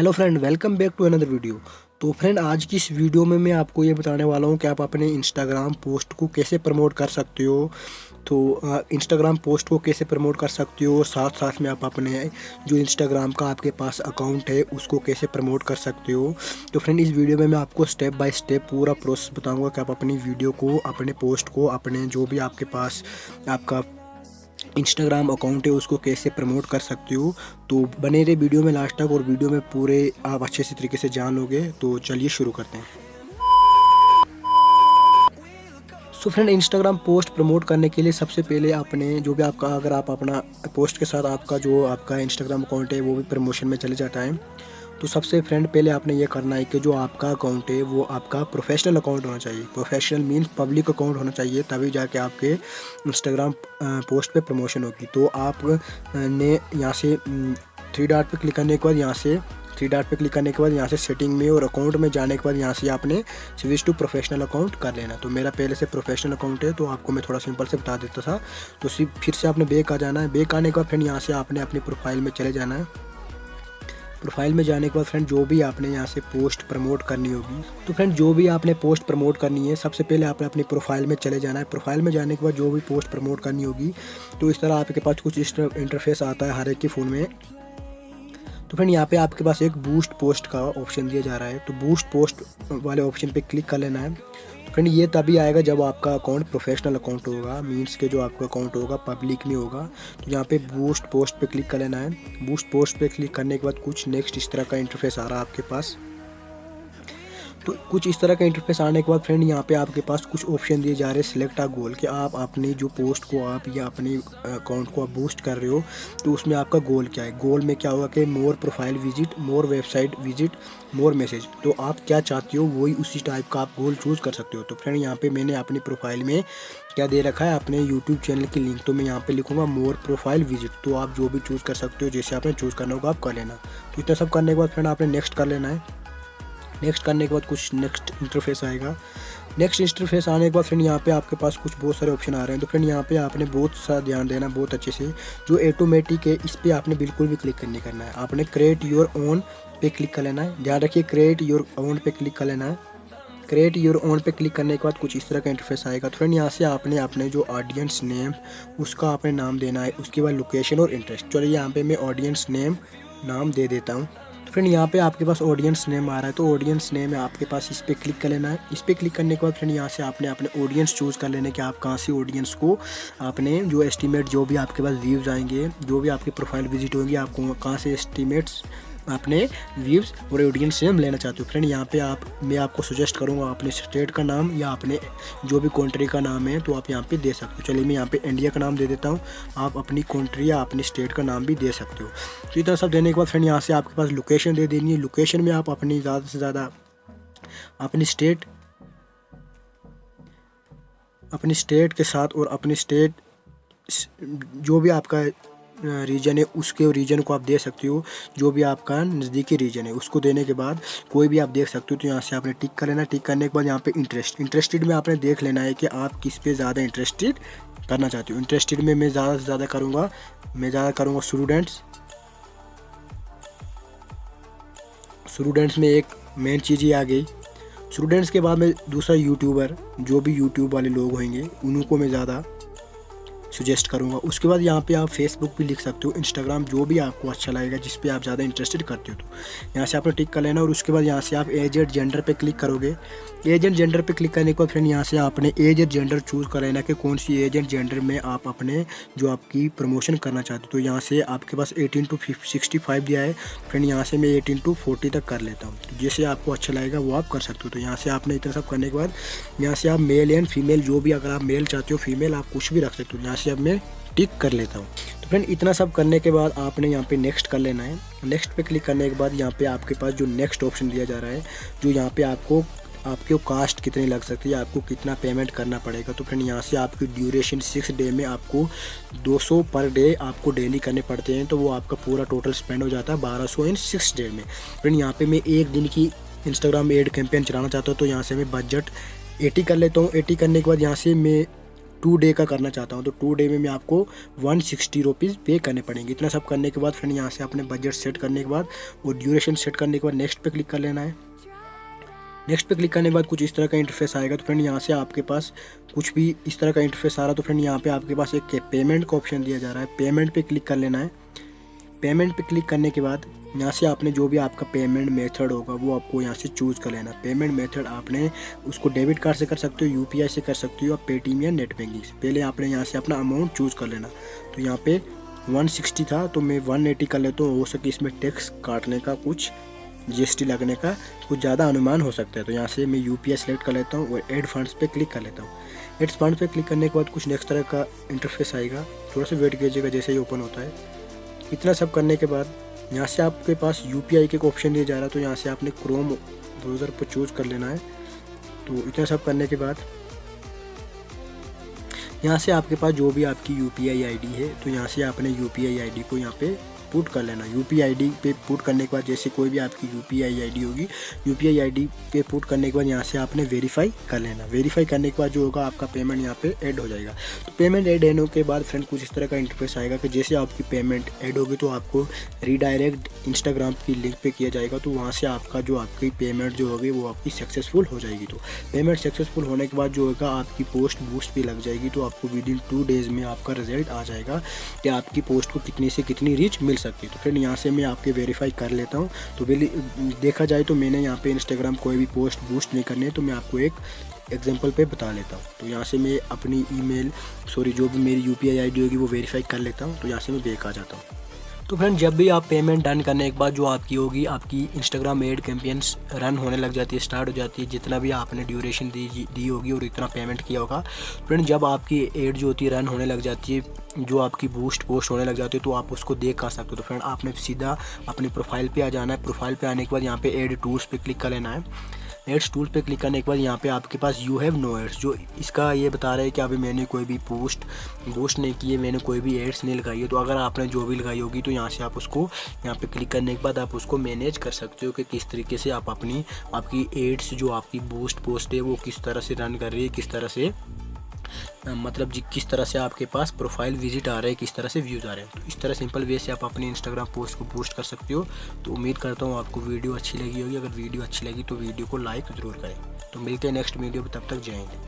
Hello friend welcome back to another video तो friend आज की इस वीडियो में मैं आपको ये बताने वाला हूँ कि आप अपने इंस्टाग्राम पोस्ट को कैसे प्रमोट कर सकते हो। तो इंस्टाग्राम पोस्ट को कैसे प्रमोट कर सकते हो साथ साथ में आप अपने जो इंस्टाग्राम का आपके पास अकाउंट है, उसको कैसे प्रमोट कर सकते हो। तो फ्रेंड इस वीडियो में मैं आपको स्टेप बाय स्टेप पूरा प्रोसेस बताऊँगा कि आप अपनी वीडियो को, अपने पोस्ट को, अपने जो भी आपके पास आपका इंस्टाग्राम अकाउंट है, उसको कैसे प्रमोट कर सकते हो? तो बने रहे वीडियो में लास्ट तक और वीडियो में पूरे आप अच्छे से तरीके से जान लोगे तो चलिए शुरू करते हैं। So friend Instagram post promote करने के लिए सबसे पहले आपने जो भी आपका, अगर आप अपना पोस्ट के साथ आपका जो आपका इंस्टाग्राम अकाउंट है, वो भी प्रमोशन में चले जाता है। तो सबसे फ्रेंड पहले आपने ये करना है कि जो आपका अकाउंट है, वो आपका प्रोफेशनल अकाउंट होना चाहिए। प्रोफेशनल मीन्स पब्लिक अकाउंट होना चाहिए, तभी जाके आपके इंस्टाग्राम पोस्ट पे प्रमोशन होगी। तो आप ने यहाँ से थ्री डाट पे क्लिक करने के बाद यहाँ से थ्री डाट पे क्लिक करने के बाद यहाँ से सेटिंग में और अकाउंट में जाने के बाद यहाँ से आपने स्विच टू प्रोफेशनल अकाउंट कर लेना। तो मेरा पहले से प्रोफेशनल अकाउंट है तो आपको मैं थोड़ा सिंपल से बता देता था। तो फिर से आपने बेक आ जाना है। बेक आने के बाद फिर यहाँ से आपने अपनी प्रोफ़ाइल में चले जाना है। प्रोफ़ाइल में जाने के बाद फ्रेंड, जो भी आपने यहाँ से पोस्ट प्रमोट करनी होगी तो फ्रेंड, जो भी आपने पोस्ट प्रमोट करनी है, सबसे पहले आपने अपनी प्रोफ़ाइल में चले जाना है। प्रोफ़ाइल में जाने के बाद जो भी पोस्ट प्रमोट करनी होगी तो इस तरह आपके पास कुछ इस इंटरफेस आता है हर एक के फ़ोन में। तो फ्रेंड, यहाँ पे आपके पास एक बूस्ट पोस्ट का ऑप्शन दिया जा रहा है। तो बूस्ट पोस्ट वाले ऑप्शन पे क्लिक कर लेना है। फ्रेंड ये तभी आएगा जब आपका अकाउंट प्रोफेशनल अकाउंट होगा मीन्स के जो आपका अकाउंट होगा पब्लिक में होगा। तो यहाँ पे बूस्ट पोस्ट पे क्लिक कर लेना है। बूस्ट पोस्ट पे क्लिक करने के बाद कुछ नेक्स्ट इस तरह का इंटरफेस आ रहा है आपके पास। तो कुछ इस तरह का इंटरफेस आने के बाद फ्रेंड यहाँ पे आपके पास कुछ ऑप्शन दिए जा रहे हैं सिलेक्ट आ गोल कि आप अपनी जो पोस्ट को आप या अपने अकाउंट को आप बूस्ट कर रहे हो तो उसमें आपका गोल क्या है? गोल में क्या होगा कि more profile visit more website visit more message तो आप क्या चाहते हो, वही उसी टाइप का आप गोल चूज़ कर सकते हो। तो फ्रेंड यहाँ पे मैंने अपनी प्रोफ़ाइल में क्या दे रखा है, अपने यूट्यूब चैनल की लिंक तो मैं यहाँ पे लिखूँगा मोर प्रोफ़ाइल विज़िट तो आप जो भी चूज़ कर सकते हो, जैसे आपने चूज़ करना होगा, आप कर लेना। तो इतना सब करने के बाद फ्रेंड आपने नेक्स्ट कर लेना है। नेक्स्ट करने के बाद कुछ नेक्स्ट इंटरफेस आएगा। नेक्स्ट इंटरफेस आने के बाद फ्रेंड यहाँ पे आपके पास कुछ बहुत सारे ऑप्शन आ रहे हैं। तो फ्रेंड यहाँ पे आपने बहुत सा ध्यान देना बहुत अच्छे से। जो ऑटोमेटिक है, इस पर आपने बिल्कुल भी क्लिक नहीं करना है। आपने क्रिएट योर ओन पे क्लिक कर लेना है। ध्यान रखिए क्रिएट योर ओन पे क्लिक कर लेना है। क्रिएट योर ओन पे क्लिक करने के बाद कुछ इस तरह का इंटरफेस आएगा। तो फ्रेंड यहाँ से आपने अपने जो ऑडियंस नेम उसका आपने नाम देना है। उसके बाद लोकेशन और इंटरेस्ट चलिए यहाँ पे मैं ऑडियंस नेम नाम दे देता हूँ। फ्रेंड, यहाँ पे आपके पास ऑडियंस नेम आ रहा है तो ऑडियंस नेम है आपके पास इस पर क्लिक कर लेना है। इस पर क्लिक करने के बाद फ्रेंड, यहाँ से आपने अपने ऑडियंस चूज़ कर लेने कि आप कहाँ से ऑडियंस को आपने जो एस्टिमेट जो भी आपके पास व्यूज़ आएँगे, जो भी आपके प्रोफ़ाइल विज़िट होंगे आपको कहाँ से एस्टीमेट्स अपने व्यूज़ और ऑडियंस से हम लेना चाहते हो। फ्रेंड यहाँ पे आप, मैं आपको सजेस्ट करूँगा अपने स्टेट का नाम या अपने जो भी कंट्री का नाम है तो आप यहाँ पे दे सकते हो। चलिए मैं यहाँ पे इंडिया का नाम दे देता हूँ। आप अपनी कंट्री या अपनी स्टेट का नाम भी दे सकते हो। तो इतना सब देने के बाद फ्रेंड यहाँ से आपके पास लोकेशन दे देनी है। लोकेशन में आप अपनी ज़्यादा से ज़्यादा अपनी स्टेट अपनी स्टेट के साथ और अपनी स्टेट जो भी आपका रीजन है, उसके रीजन को आप दे सकते हो, जो भी आपका नज़दीकी रीजन है। उसको देने के बाद कोई भी आप देख सकते हो तो यहाँ से आपने टिक कर लेना। टिक करने के बाद यहाँ पे इंटरेस्ट इंटरेस्टेड में आपने देख लेना है कि आप किस पे ज़्यादा इंटरेस्टेड करना चाहते हो। इंटरेस्टेड में मैं ज़्यादा से ज़्यादा करूँगा, मैं ज़्यादा करूँगा स्टूडेंट्स स्टूडेंट्स में एक मेन चीज़ ही आ गई। स्टूडेंट्स के बाद में दूसरा यूट्यूबर जो भी यूट्यूब वाले लोग होंगे, उनको मैं ज़्यादा सजेस्ट करूँगा। उसके बाद यहाँ पे आप फेसबुक भी लिख सकते हो इंस्टाग्राम जो भी आपको अच्छा लगेगा, जिस पे आप ज़्यादा इंटरेस्टेड करते हो तो। यहाँ से आपने टिक कर लेना और उसके बाद यहाँ से आप एज एड जेंडर पे क्लिक करोगे। एज एंड जेंडर पे क्लिक करने के बाद फ्रेंड यहाँ से आपने एज एंड जेंडर चूज़ कर लेना कि कौन सी एज एंड जेंडर में आप अपने जो आपकी प्रमोशन करना चाहते हो। तो यहाँ से आपके पास एटीन टू सिक्सटी फाइव दिया है। फ्रेंड यहाँ से मैं एटीन टू फोर्टी तक कर लेता हूँ। तो जैसे आपको अच्छा लगेगा वो आप कर सकते हो। तो यहाँ से आपने इतना सब करने के बाद यहाँ से आप मेल एंड फीमेल जो भी अगर आप मेल चाहते हो फीमेल आप कुछ भी रख सकते हो। यहाँ से अब मैं टिक कर लेता हूँ। तो फ्रेंड इतना सब करने के बाद आपने यहाँ पे नेक्स्ट कर लेना है। नेक्स्ट पे क्लिक करने के बाद यहाँ पे आपके पास जो नेक्स्ट ऑप्शन दिया जा रहा है, जो यहाँ पे आपको, आपके कास्ट कितनी लग सकती है आपको कितना पेमेंट करना पड़ेगा। तो फ्रेंड यहाँ से आपकी ड्यूरेशन सिक्स डे में आपको 200 पर डे आपको डेली करने पड़ते हैं। तो वो आपका पूरा टोटल स्पेंड हो जाता है 1200 इन सिक्स डे में। फ्रेंड यहाँ पे मैं एक दिन की इंस्टाग्राम एड कैंपेन चलाना चाहता हूँ तो यहाँ से मैं बजट एटी कर लेता हूँ। एटी करने के बाद यहाँ से मैं टू डे का करना चाहता हूँ तो टू डे में मैं आपको वन सिक्सटी रुपीज़ पे करने पड़ेंगे। इतना सब करने के बाद फ्रेंड, यहाँ से अपने बजट सेट करने के बाद और ड्यूरेशन सेट करने के बाद नेक्स्ट पे क्लिक कर लेना है। नेक्स्ट पे क्लिक करने के बाद कुछ इस तरह का इंटरफेस आएगा तो फ्रेंड यहाँ से आपके पास कुछ भी इस तरह का इंटरफेस आ रहा है तो फ्रेंड यहाँ पे आपके पास एक पेमेंट का ऑप्शन दिया जा रहा है। पेमेंट पे क्लिक कर लेना है। पेमेंट पे क्लिक करने के बाद, यहाँ से आपने जो भी आपका पेमेंट मेथड होगा, वो आपको यहाँ से चूज़ कर लेना। पेमेंट मेथड आपने उसको डेबिट कार्ड से कर सकते हो यूपीआई से कर सकते हो, या पेटीएम या नेट बैंकिंग से। पहले आपने यहाँ से अपना अमाउंट चूज़ कर लेना। तो यहाँ पे 160 था तो मैं 180 कर लेता हूँ। हो सके इसमें टैक्स काटने का कुछ जीएसटी लगने का कुछ ज़्यादा अनुमान हो सकता है। तो यहाँ से मैं यू पी सेलेक्ट कर लेता हूँ और एड फंड्स पे क्लिक कर लेता हूँ। एड फंड पे क्लिक करने के बाद कुछ नेक्स्ट तरह का इंटरफेस आएगा। थोड़ा सा वेट कीजिएगा, जैसे ही ओपन होता है। इतना सब करने के बाद, यहाँ से आपके पास यू पी आई के ऑप्शन दिया जा रहा है तो यहाँ से आपने क्रोम ब्राउज़र पर चूज़ कर लेना है। तो इतना सब करने के बाद, यहाँ से आपके पास जो भी आपकी U P I I D है तो यहाँ से आपने U P I I D को यहाँ पे पुट कर लेना। यू पी आई डी पे पुट करने के बाद जैसे कोई भी आपकी U P I I D होगी U P I I D पे पुट करने के बाद यहाँ से आपने वेरीफाई कर लेना। वेरीफाई करने के बाद जो होगा आपका पेमेंट यहाँ पे ऐड हो जाएगा। तो पेमेंट ऐड होने के बाद फ्रेंड कुछ इस तरह का इंटरफेस आएगा कि जैसे आपकी पेमेंट ऐड होगी तो आपको रीडायरेक्ट इंस्टाग्राम की लिंक पे किया जाएगा तो वहाँ से आपका जो आपकी पेमेंट जो होगी वो आपकी सक्सेसफुल हो जाएगी। तो पेमेंट सक्सेसफुल होने के बाद जो होगा आपकी पोस्ट बूस्ट भी लग जाएगी तो आपको विद इन टू डेज़ में आपका रिज़ल्ट आ जाएगा कि आपकी पोस्ट को कितनी से कितनी रीच मिल सकती तो फ्रेंड यहाँ से मैं आपके वेरीफाई कर लेता हूँ। तो देखा जाए तो मैंने यहाँ पे इंस्टाग्राम कोई भी पोस्ट बूस्ट नहीं करनी है तो मैं आपको एक एग्ज़ाम्पल पे बता लेता हूँ। तो यहाँ से मैं अपनी ईमेल सॉरी जो भी मेरी यू पी आई होगी वो वेरीफाई कर लेता हूँ। तो यहाँ से मैं बेक आ जाता हूँ। तो फ्रेंड जब भी आप पेमेंट डन करने के बाद जो आपकी होगी, आपकी इंस्टाग्राम एड कैंपेन्स रन होने लग जाती है स्टार्ट हो जाती है, जितना भी आपने ड्यूरेशन दी दी होगी और इतना पेमेंट किया होगा फ्रेंड जब आपकी एड जो होती है रन होने लग जाती है, जो आपकी बूस्ट पोस्ट होने लग जाती है तो आप उसको देख कर सकते हो। तो फ्रेंड आपने सीधा अपनी प्रोफ़ाइल पर आ जाना है। प्रोफ़ाइल पर आने के बाद यहाँ पे एड टूल्स पर क्लिक कर लेना है। एड्स टूल पे क्लिक करने के बाद यहाँ पे आपके पास यू हैव नो एड्स जो इसका ये बता रहा है कि अभी मैंने कोई भी पोस्ट पोस्ट नहीं की है, मैंने कोई भी एड्स नहीं लगाई है तो अगर आपने जो भी लगाई होगी तो यहाँ से आप उसको, यहाँ पे क्लिक करने के बाद आप उसको मैनेज कर सकते हो कि किस तरीके से आप अपनी, आपकी एड्स जो आपकी बूस्ट पोस्ट है, वो किस तरह से रन कर रही है, किस तरह से मतलब जी, किस तरह से आपके पास प्रोफ़ाइल विज़िट आ रहे हैं, किस तरह से व्यूज़ आ रहे हैं। तो इस तरह सिंपल वे से आप अपने इंस्टाग्राम पोस्ट को पोस्ट कर सकते हो। तो उम्मीद करता हूँ आपको वीडियो अच्छी लगी होगी। अगर वीडियो अच्छी लगी तो वीडियो को लाइक ज़रूर करें। तो मिलते हैं नेक्स्ट वीडियो में तब तक जाएँगे